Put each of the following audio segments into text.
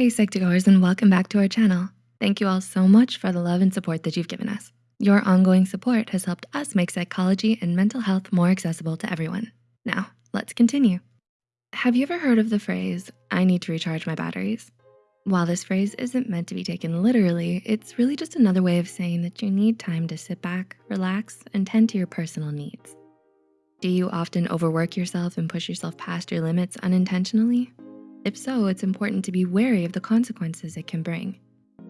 Hey Psych2Goers and welcome back to our channel. Thank you all so much for the love and support that you've given us. Your ongoing support has helped us make psychology and mental health more accessible to everyone. Now, let's continue. Have you ever heard of the phrase, I need to recharge my batteries? While this phrase isn't meant to be taken literally, it's really just another way of saying that you need time to sit back, relax, and tend to your personal needs. Do you often overwork yourself and push yourself past your limits unintentionally? If so, it's important to be wary of the consequences it can bring.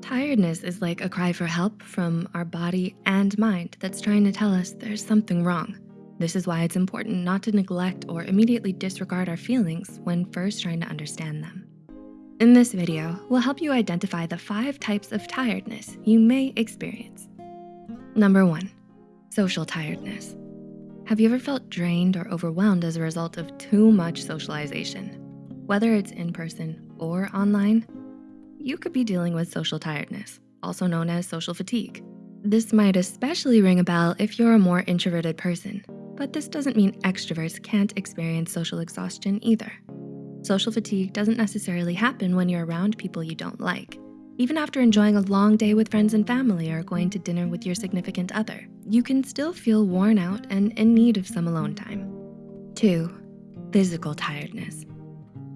Tiredness is like a cry for help from our body and mind that's trying to tell us there's something wrong. This is why it's important not to neglect or immediately disregard our feelings when first trying to understand them. In this video, we'll help you identify the five types of tiredness you may experience. Number one, social tiredness. Have you ever felt drained or overwhelmed as a result of too much socialization? Whether it's in person or online, you could be dealing with social tiredness, also known as social fatigue. This might especially ring a bell if you're a more introverted person, but this doesn't mean extroverts can't experience social exhaustion either. Social fatigue doesn't necessarily happen when you're around people you don't like. Even after enjoying a long day with friends and family or going to dinner with your significant other, you can still feel worn out and in need of some alone time. Two, physical tiredness.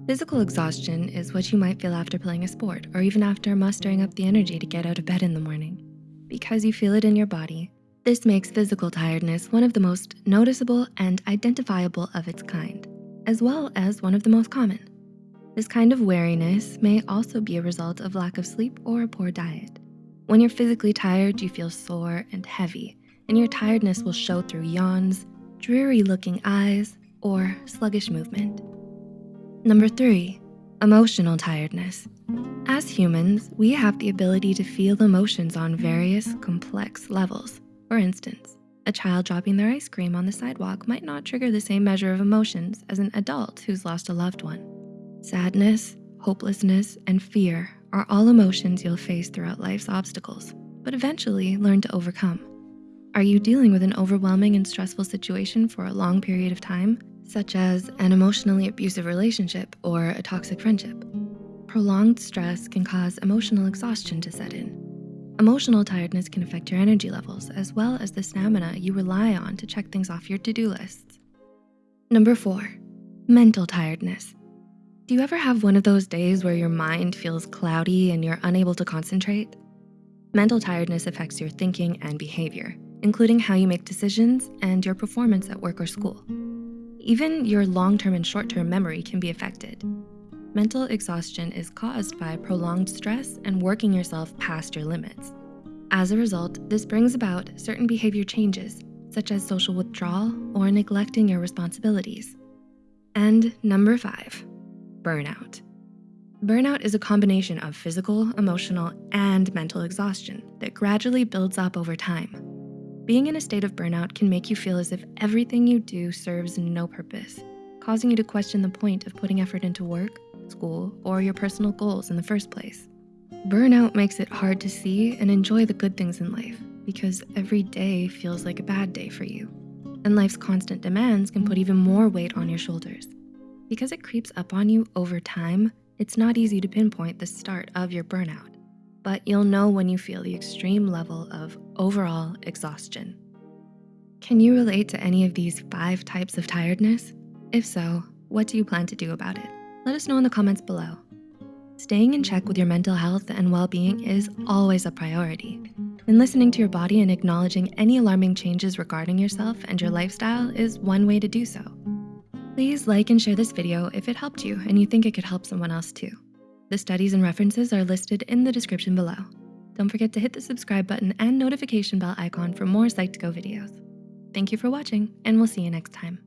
Physical exhaustion is what you might feel after playing a sport or even after mustering up the energy to get out of bed in the morning. Because you feel it in your body, this makes physical tiredness one of the most noticeable and identifiable of its kind, as well as one of the most common. This kind of weariness may also be a result of lack of sleep or a poor diet. When you're physically tired, you feel sore and heavy, and your tiredness will show through yawns, dreary looking eyes, or sluggish movement. Number three, emotional tiredness. As humans, we have the ability to feel emotions on various complex levels. For instance, a child dropping their ice cream on the sidewalk might not trigger the same measure of emotions as an adult who's lost a loved one. Sadness, hopelessness, and fear are all emotions you'll face throughout life's obstacles, but eventually learn to overcome. Are you dealing with an overwhelming and stressful situation for a long period of time, such as an emotionally abusive relationship or a toxic friendship? Prolonged stress can cause emotional exhaustion to set in. Emotional tiredness can affect your energy levels as well as the stamina you rely on to check things off your to-do lists. Number four, mental tiredness. Do you ever have one of those days where your mind feels cloudy and you're unable to concentrate? Mental tiredness affects your thinking and behavior, including how you make decisions and your performance at work or school. Even your long-term and short-term memory can be affected. Mental exhaustion is caused by prolonged stress and working yourself past your limits. As a result, this brings about certain behavior changes, such as social withdrawal or neglecting your responsibilities. And number five, burnout. Burnout is a combination of physical, emotional, and mental exhaustion that gradually builds up over time. Being in a state of burnout can make you feel as if everything you do serves no purpose, causing you to question the point of putting effort into work, school, or your personal goals in the first place. Burnout makes it hard to see and enjoy the good things in life because every day feels like a bad day for you. And life's constant demands can put even more weight on your shoulders. Because it creeps up on you over time, it's not easy to pinpoint the start of your burnout, but you'll know when you feel the extreme level of overall exhaustion. Can you relate to any of these five types of tiredness? If so, what do you plan to do about it? Let us know in the comments below. Staying in check with your mental health and well-being is always a priority. And listening to your body and acknowledging any alarming changes regarding yourself and your lifestyle is one way to do so. Please like and share this video if it helped you and you think it could help someone else too. The studies and references are listed in the description below. Don't forget to hit the subscribe button and notification bell icon for more Psych2Go videos. Thank you for watching and we'll see you next time.